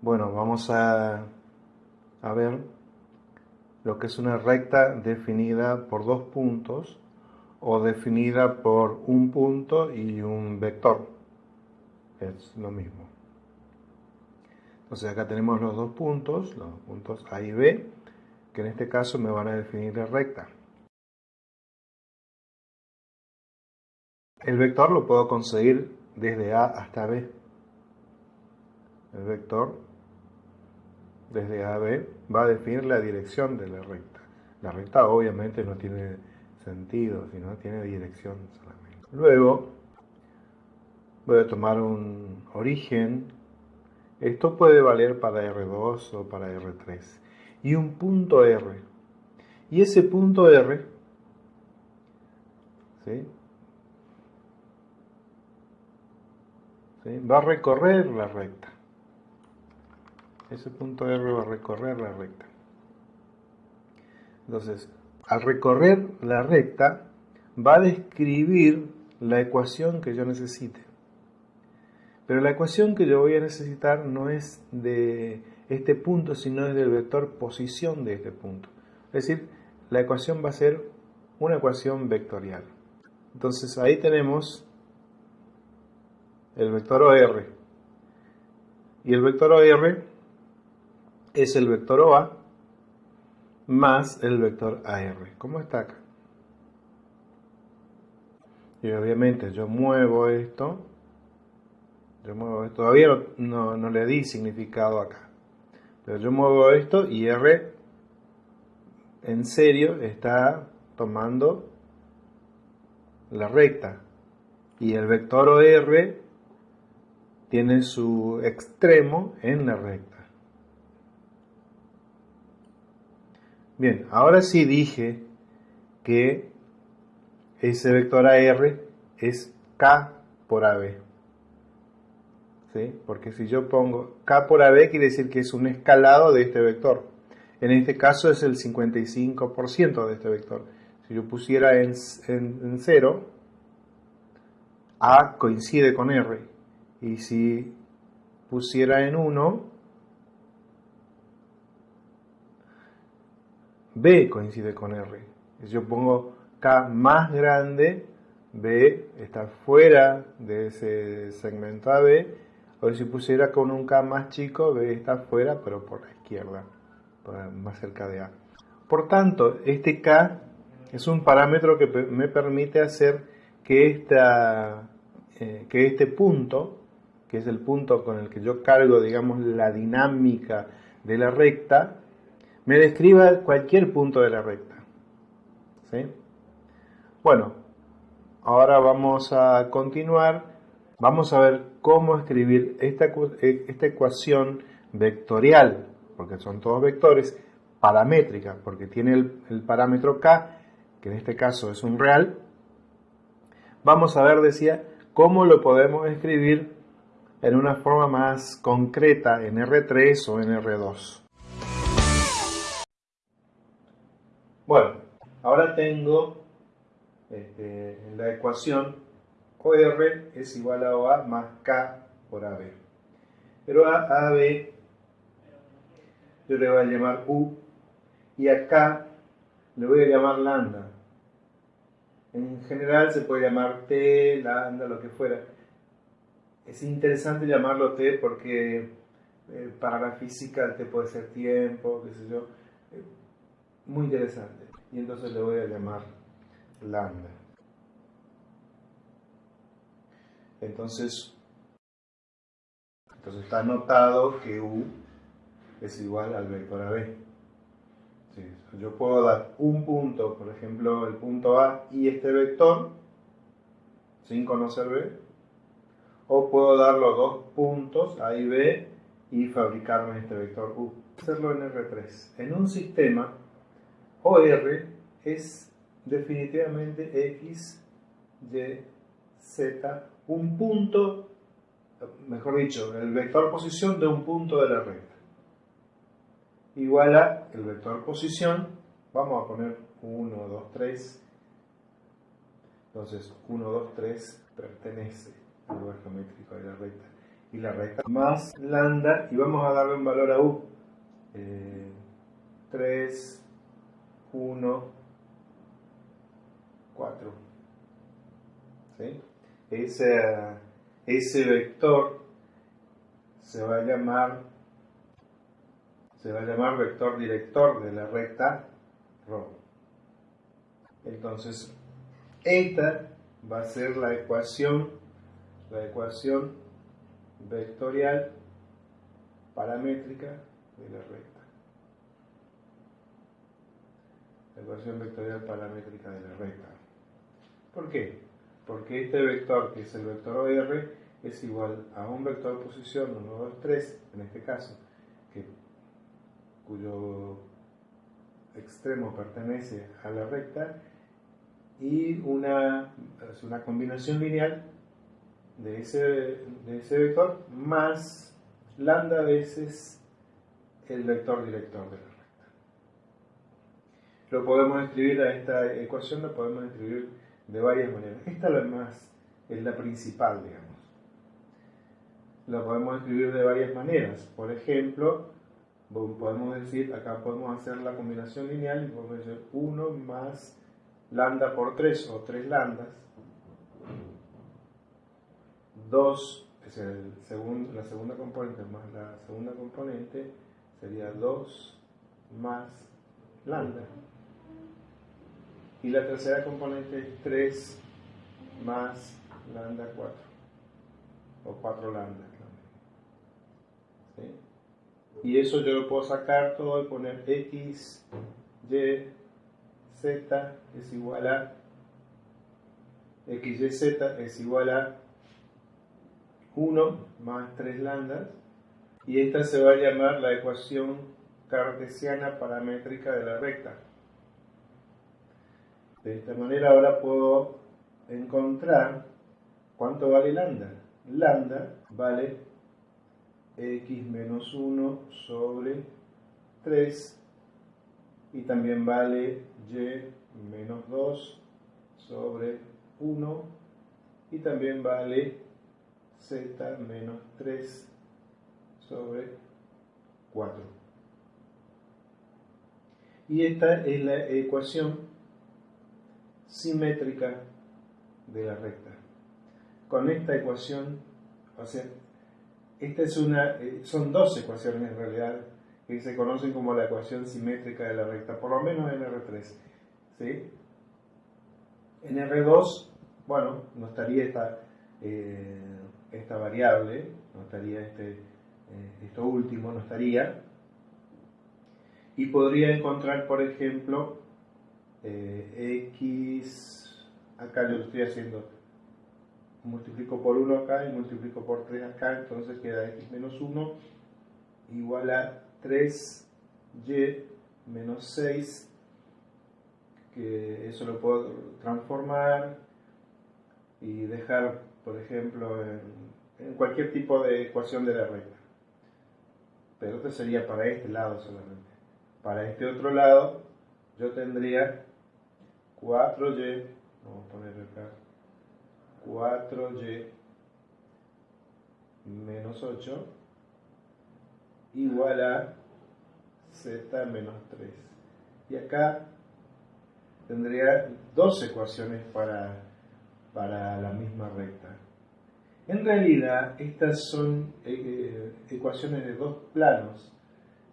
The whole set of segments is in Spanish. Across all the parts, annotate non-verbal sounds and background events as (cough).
Bueno, vamos a, a ver lo que es una recta definida por dos puntos o definida por un punto y un vector. Es lo mismo. Entonces acá tenemos los dos puntos, los puntos A y B, que en este caso me van a definir la recta. El vector lo puedo conseguir desde A hasta B. El vector desde A a B va a definir la dirección de la recta. La recta obviamente no tiene sentido, sino tiene dirección solamente. Luego voy a tomar un origen esto puede valer para R2 o para R3. Y un punto R. Y ese punto R va a recorrer la recta. Ese punto R va a recorrer la recta. Entonces, al recorrer la recta, va a describir la ecuación que yo necesite. Pero la ecuación que yo voy a necesitar no es de este punto, sino es del vector posición de este punto. Es decir, la ecuación va a ser una ecuación vectorial. Entonces ahí tenemos el vector OR. Y el vector OR es el vector OA más el vector AR. ¿Cómo está acá? Y obviamente yo muevo esto yo muevo esto. Todavía no, le di significado acá. Pero yo muevo esto y R en serio está tomando la recta. Y el vector OR tiene su extremo en la recta. Bien, ahora sí dije que ese vector AR es K por AB. Porque si yo pongo K por AB quiere decir que es un escalado de este vector. En este caso es el 55% de este vector. Si yo pusiera en, en, 0, A coincide con R. Y si pusiera en 1, B coincide con R. Si yo pongo K más grande, B está fuera de ese segmento AB o si pusiera con un K más chico, B está afuera, pero por la izquierda, más cerca de A. Por tanto, este K es un parámetro que me permite hacer que, esta, eh, que este punto, que es el punto con el que yo cargo, digamos, la dinámica de la recta, me describa cualquier punto de la recta. ¿Sí? Bueno, ahora vamos a continuar vamos a ver cómo escribir esta, eh, esta ecuación vectorial, porque son todos vectores, paramétrica, porque tiene el, parámetro k, que en este caso es un real. Vamos a ver, decía, cómo lo podemos escribir en una forma más concreta en R3 o en R2. Tengo este, la ecuación OR es igual a OA más K por AB. Pero a AB yo le voy a llamar U y a K le voy a llamar lambda. En general se puede llamar T, lambda, lo que fuera. Es interesante llamarlo T porque eh, para la física T puede ser tiempo, qué sé yo. Eh, muy interesante. Y entonces le voy a llamar lambda. Entonces, entonces está anotado que U es igual al vector AB. yo puedo dar un punto, por ejemplo, el punto A y este vector, sin conocer B, o puedo dar los dos puntos, A y B, y fabricarme este vector U. Hacerlo en R3. En un sistema, OR es definitivamente X, Y, Z un punto, mejor dicho, el vector posición de un punto de la recta. Igual a el vector posición, vamos a poner 1, 2, 3. Entonces 1, 2, 3 pertenece al lugar geométrico de la recta. y la recta más lambda y vamos a darle un valor a u. 3, 1, 4. ¿Sí? Ese, ese vector se va a llamar se va a llamar vector director de la recta ρ. Entonces, esta va a ser la ecuación, la ecuación vectorial paramétrica de la recta. La ecuación vectorial paramétrica de la recta. ¿Por qué? Porque este vector, que es el vector OR, es igual a un vector posición 1, 2, 3, en este caso, cuyo extremo pertenece a la recta, y una, una combinación lineal de ese, de ese vector más lambda veces el vector director de la. Lo podemos escribir a esta ecuación, lo podemos escribir de varias maneras. Esta es la más, es la principal, digamos. La podemos escribir de varias maneras. Por ejemplo, podemos decir, acá podemos hacer la combinación lineal y podemos decir 1 más lambda por 3 o 3 lambdas. 2 es el segundo, la segunda componente más la segunda componente sería 2 más lambda. Y la tercera componente es 3 más lambda 4 o 4 lambda. ¿Sí? Y eso yo lo puedo sacar todo y poner x, y, z es igual a x, y, z es igual a 1 más 3 lambdas y esta se va a llamar la ecuación cartesiana paramétrica de la recta. De esta manera ahora puedo encontrar cuánto vale lambda. Lambda vale x menos 1 sobre 3 y también vale y menos 2 sobre 1 y también vale z menos 3 sobre 4. Y esta es la ecuación simétrica de la recta. Con esta ecuación, o sea, esta es una, eh, son dos ecuaciones en realidad que se conocen como la ecuación simétrica de la recta, por lo menos en R3. ¿sí? En R2, bueno, no estaría esta, eh, esta variable, no estaría este, eh, esto último, no estaría. Y podría encontrar, por ejemplo, eh, x, acá yo lo estoy haciendo, multiplico por 1 acá y multiplico por 3 acá, entonces queda x menos 1 igual a 3y menos 6, que eso lo puedo transformar y dejar, por ejemplo, en, cualquier tipo de ecuación de la recta. Pero esto sería para este lado solamente. Para este otro lado, yo tendría 4y, vamos a poner acá, 4y menos 8 igual a z menos 3. Y acá tendría dos ecuaciones para, para la misma recta. En realidad, estas son eh, ecuaciones de dos planos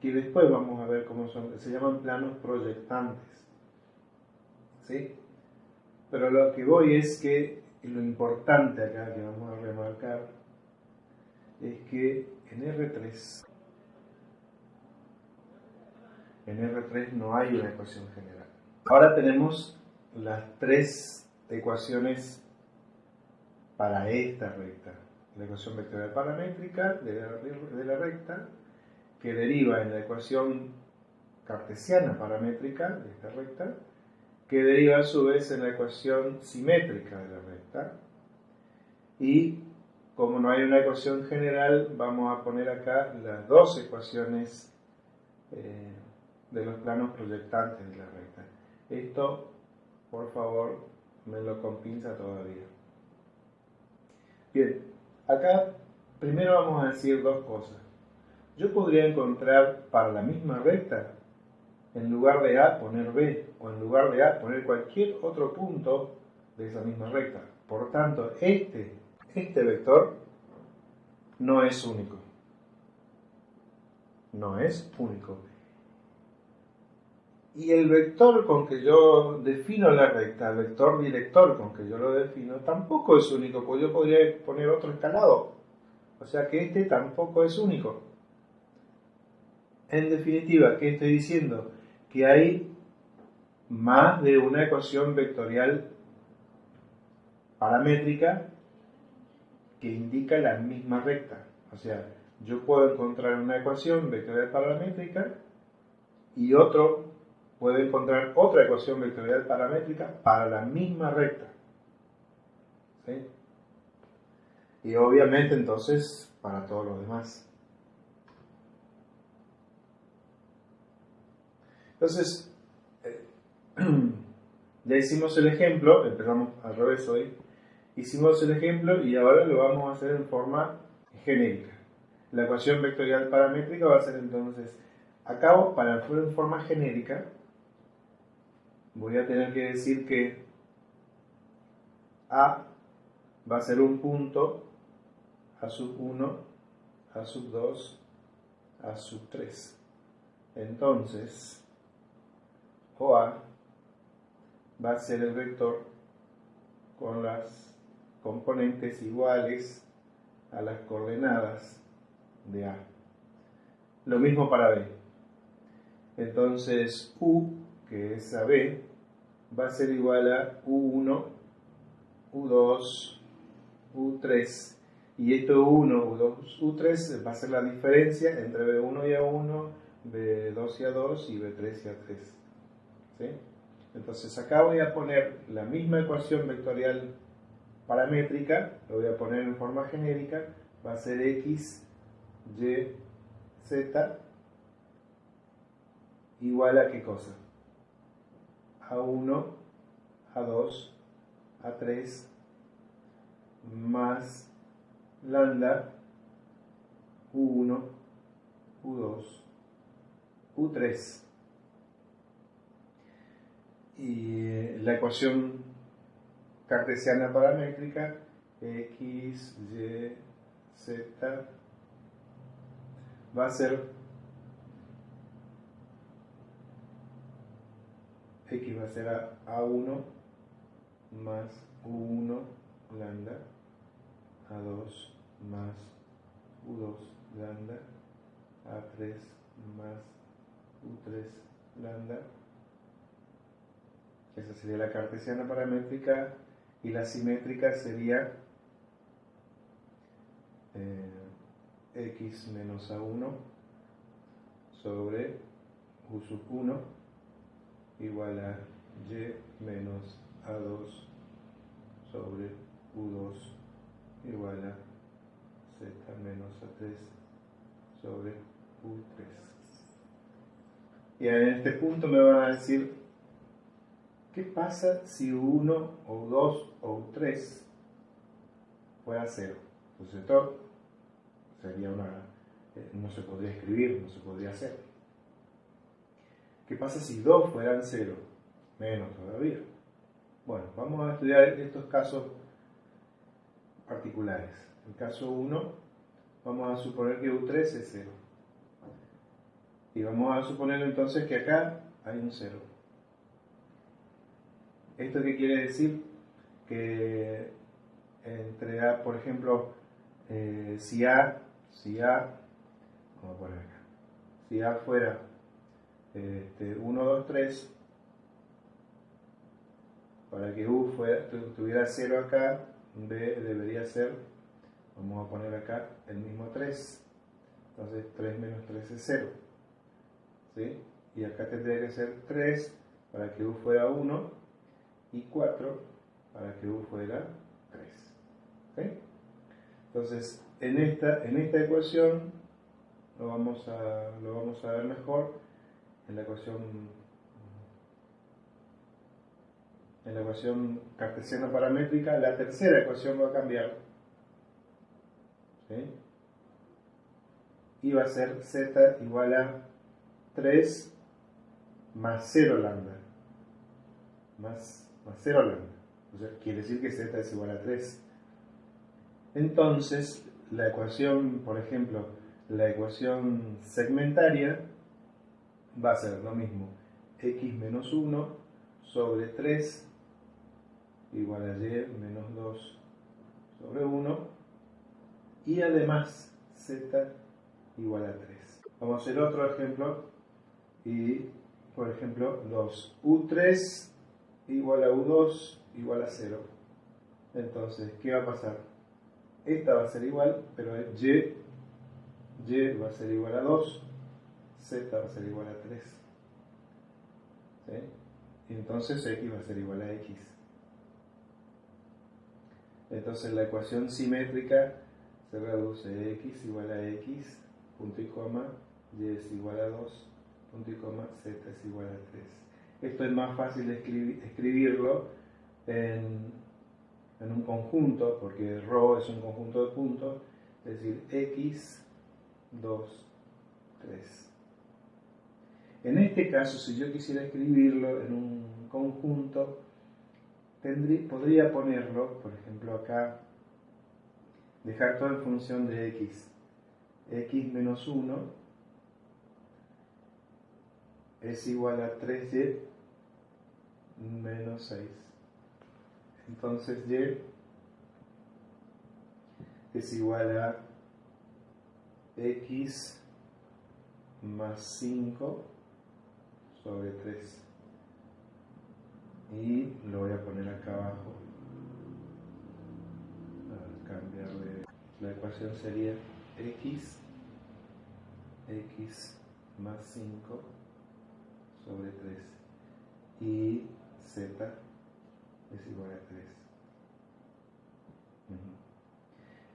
que después vamos a ver cómo son, se llaman planos proyectantes. ¿Sí? Pero lo que voy es que lo importante acá que vamos a remarcar es que en R3 en R3 no hay una ecuación general. Ahora tenemos las tres ecuaciones para esta recta. La ecuación vectorial paramétrica de la, recta, que deriva en la ecuación cartesiana paramétrica de esta recta, que deriva a su vez en la ecuación simétrica de la recta. Y como no hay una ecuación general, vamos a poner acá las dos ecuaciones eh, de los planos proyectantes de la recta. Esto, por favor, me lo compinza todavía. Bien, acá primero vamos a decir dos cosas. Yo podría encontrar para la misma recta, en lugar de A poner B, o en lugar de A poner cualquier otro punto de esa misma recta. Por tanto, este, este vector no es único. No es único. Y el vector con que yo defino la recta, el vector director con que yo lo defino, tampoco es único, porque yo podría poner otro escalado. O sea que este tampoco es único. En definitiva, ¿qué estoy diciendo? Que hay más de una ecuación vectorial paramétrica que indica la misma recta. O sea, yo puedo encontrar una ecuación vectorial paramétrica y otro puede encontrar otra ecuación vectorial paramétrica para la misma recta. ¿Sí? Y obviamente entonces para todos los demás. Entonces, (clears throat) ya hicimos el ejemplo, empezamos al revés hoy, hicimos el ejemplo y ahora lo vamos a hacer en forma genérica. La ecuación vectorial paramétrica va a ser entonces, acabo para en forma genérica, voy a tener que decir que A va a ser un punto, A sub 1, A sub 2, A sub 3. Entonces, OA va a ser el vector con las componentes iguales a las coordenadas de A. Lo mismo para B. Entonces, U, que es AB, va a ser igual a U1, U2, U3. Y esto U1, U2, U3 va a ser la diferencia entre B1 y A1, B2 y A2 y B3 y A3. Entonces acá voy a poner la misma ecuación vectorial paramétrica, lo voy a poner en forma genérica, va a ser X, Y, Z igual a qué cosa? A1, A2, A3, más lambda U1, U2, U3. Y eh, la ecuación cartesiana paramétrica X, Y, Z va a ser x va a ser a, A1 más U1 lambda, A2 más U2 lambda, A3 más U3 lambda. Esa sería la cartesiana paramétrica y la simétrica sería eh, x menos A1 sobre U sub 1 igual a y menos a2 sobre u2 igual a z menos a3 sobre u3. Y en este punto me van a decir, ¿qué pasa si u1 o u2 o u3 fuera 0? Entonces esto sería una, eh, no se podría escribir, no se podría hacer. ¿Qué pasa si 2 fueran 0? Menos todavía. Bueno, vamos a estudiar estos casos particulares. El caso 1, vamos a suponer que U3 es 0. Y vamos a suponer entonces que acá hay un 0. ¿Esto qué quiere decir? Que entre A, por ejemplo, eh, si A, si A, vamos a poner acá, si A fuera 1, 2, 3, para que U tuviera 0 acá, B debería ser, vamos a poner acá el mismo 3, entonces 3 menos 3 es 0, ¿sí? y acá tendría que ser 3 para que U fuera 1 y 4 para que U fuera 3. Entonces, en esta, en esta ecuación lo vamos, a, lo vamos a ver mejor en la ecuación en la ecuación cartesiana paramétrica, la tercera ecuación va a cambiar. y va a ser z igual a 3 más 0 lambda. Más, más 0 lambda. O sea, quiere decir que z es igual a 3. Entonces, la ecuación, por ejemplo, la ecuación segmentaria va a ser lo mismo. x menos 1 sobre 3 igual a y menos 2 sobre 1 y además z igual a 3. Vamos a hacer otro ejemplo y, por ejemplo, los u3 igual a u2 igual a 0. Entonces, ¿qué va a pasar? Esta va a ser igual, pero y, y va a ser igual a 2, z va a ser igual a 3. ¿Sí? Entonces x va a ser igual a x. Entonces la ecuación simétrica se reduce x igual a x, punto y coma, y es igual a 2, punto y coma, z es igual a 3. Esto es más fácil escribirlo en, en un conjunto, porque ρ es un conjunto de puntos, es decir, x, 2, 3. En este caso, si yo quisiera escribirlo en un conjunto, podría ponerlo, por ejemplo acá, dejar todo en función de x. x menos 1 es igual a 3y menos 6. Entonces y es igual a x más 5 sobre 3 y lo voy a poner acá abajo cambiar de la ecuación sería x x más 5 sobre 3 y z es igual a 3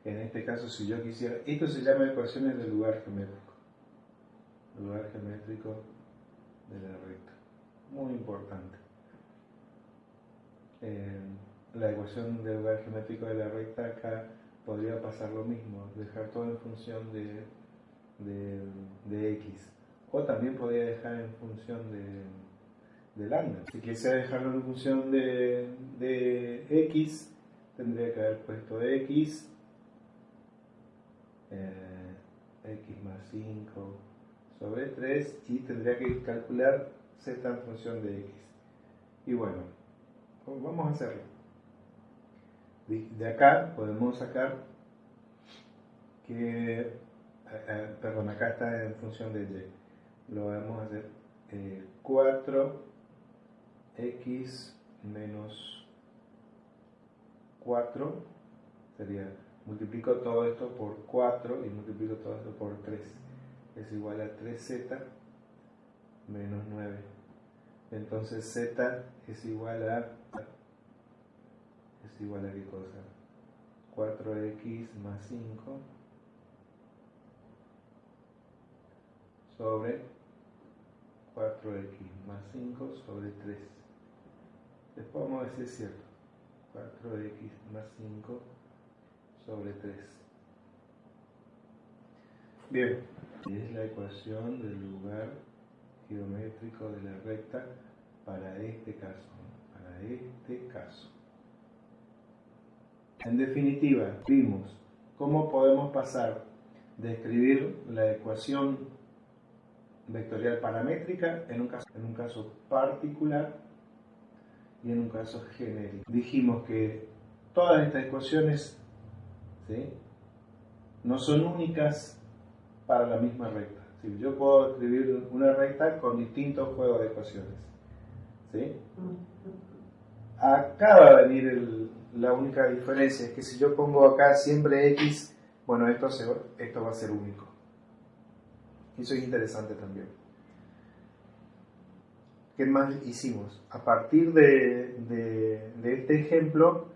en este caso si yo quisiera esto se llama ecuaciones del lugar geométrico. Lugar geométrico de la recta. Muy importante. Eh, la ecuación del lugar geométrico de la recta acá podría pasar lo mismo, dejar todo en función de, de, x. O también podría dejar en función de, de lambda. Si quisiera dejarlo en función de, x, tendría que haber puesto x, eh, x más 5 sobre 3 y tendría que calcular z en función de x. Y bueno, vamos a hacerlo. De acá podemos sacar que, eh, eh, perdón, acá está en función de y. Lo vamos a hacer 4x eh, menos 4 sería, multiplico todo esto por 4 y multiplico todo esto por 3. Es igual a 3z menos 9. Entonces z es igual a es igual a qué cosa 4x más 5 sobre 4x más 5 sobre 3 después vamos a decir cierto. 4x más 5 sobre 3 bien. Es la ecuación del lugar geométrico de la recta para este caso para este caso. En definitiva, vimos cómo podemos pasar de escribir la ecuación vectorial paramétrica en un caso, en un caso particular y en un caso genérico. Dijimos que todas estas ecuaciones no son únicas para la misma recta. Yo puedo escribir una recta con distintos juegos de ecuaciones. ¿sí? Acá va venir el, la única diferencia es que si yo pongo acá siempre X, bueno, esto, esto va a ser único. Eso es interesante también. ¿Qué más hicimos? A partir de, de, este ejemplo,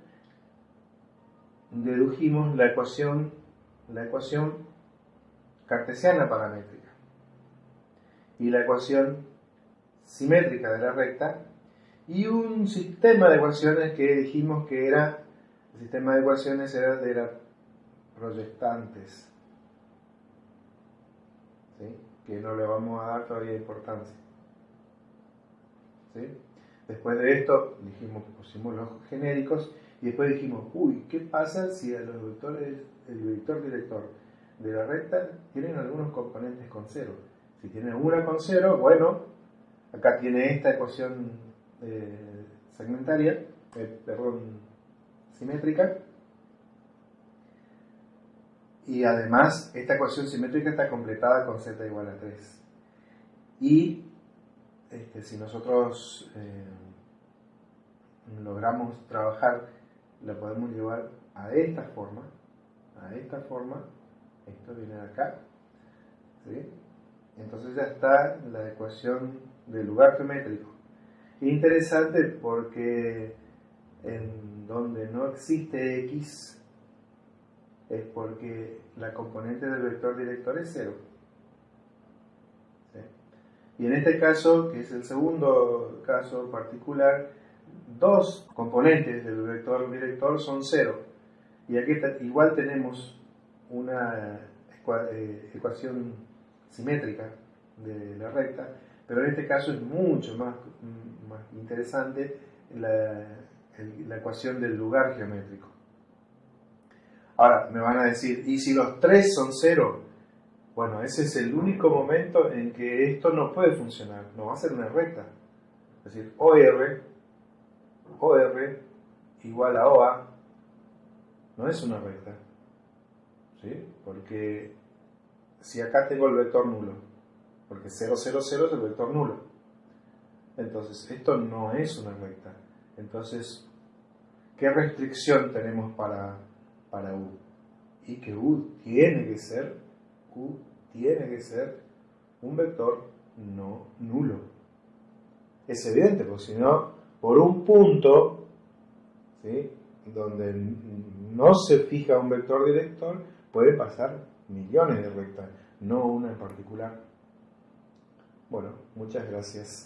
dedujimos la ecuación, la ecuación cartesiana paramétrica y la ecuación simétrica de la recta y un sistema de ecuaciones que dijimos que era, el sistema de ecuaciones era de las proyectantes. Que no le vamos a dar todavía importancia. Después de esto, dijimos, pusimos los genéricos y después dijimos, uy, ¿qué pasa si a los vectores, el vector director de la recta tienen algunos componentes con cero? Si tiene una con cero, bueno, acá tiene esta ecuación eh, segmentaria, eh, perdón, simétrica, y además esta ecuación simétrica está completada con z igual a 3. Y este, si nosotros eh, logramos trabajar, la podemos llevar a esta forma, a esta forma, esto viene de acá, entonces ya está la ecuación del lugar geométrico. Interesante porque en donde no existe x es porque la componente del vector director es cero. Y en este caso, que es el segundo caso particular, dos componentes del vector director son cero. Y aquí igual tenemos una eh, ecuación simétrica de la recta, pero en este caso es mucho más, más interesante la, la ecuación del lugar geométrico. Ahora, me van a decir, ¿y si los tres son cero? Bueno, ese es el único momento en que esto no puede funcionar, no va a ser una recta. Es decir, OR, OR igual a OA, no es una recta. ¿Sí? Porque si acá tengo el vector nulo, porque 0, 0, 0 es el vector nulo. Entonces, esto no es una recta. Entonces, ¿qué restricción tenemos para, para U? Y que U tiene que ser U tiene que ser un vector no nulo. Es evidente, porque si no, por un punto, donde no se fija un vector director, puede pasar millones de rectas, no una en particular. Bueno, muchas gracias.